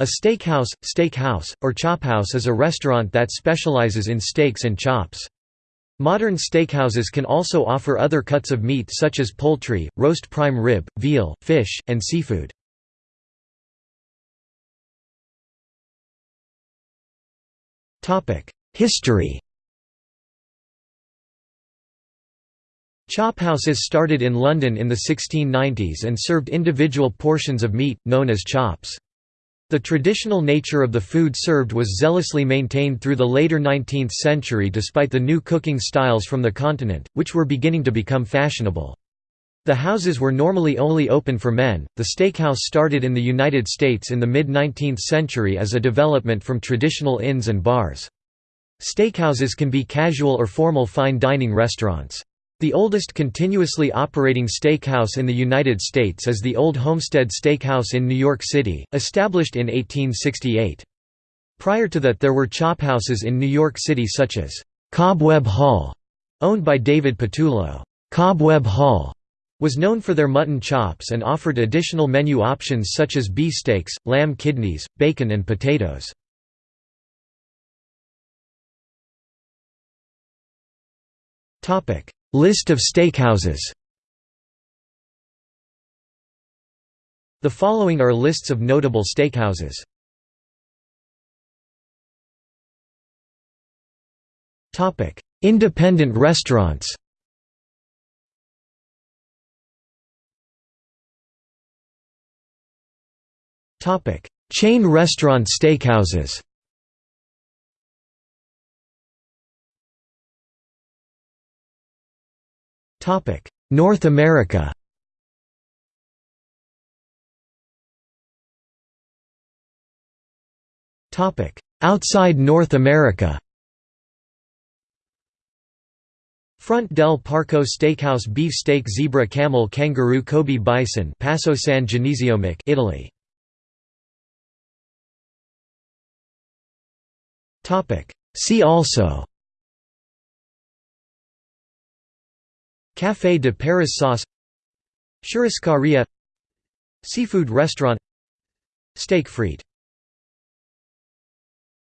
A steakhouse, steakhouse, or chophouse is a restaurant that specializes in steaks and chops. Modern steakhouses can also offer other cuts of meat such as poultry, roast prime rib, veal, fish, and seafood. History Chophouses started in London in the 1690s and served individual portions of meat, known as chops. The traditional nature of the food served was zealously maintained through the later 19th century despite the new cooking styles from the continent, which were beginning to become fashionable. The houses were normally only open for men. The steakhouse started in the United States in the mid 19th century as a development from traditional inns and bars. Steakhouses can be casual or formal fine dining restaurants. The oldest continuously operating steakhouse in the United States is the Old Homestead Steakhouse in New York City, established in 1868. Prior to that there were chophouses in New York City such as Cobweb Hall, owned by David Pattullo. Cobweb Hall was known for their mutton chops and offered additional menu options such as beefsteaks, lamb kidneys, bacon and potatoes. List of steakhouses The following are lists of notable steakhouses. Topic: Independent restaurants. Topic: Chain restaurant steakhouses. North America. Outside North America. Front del Parco Steakhouse Beef Steak Zebra Camel Kangaroo Kobe Bison Passo San Genesio Mic Italy See also Café de Paris sauce Churrascaria Seafood restaurant Steak frite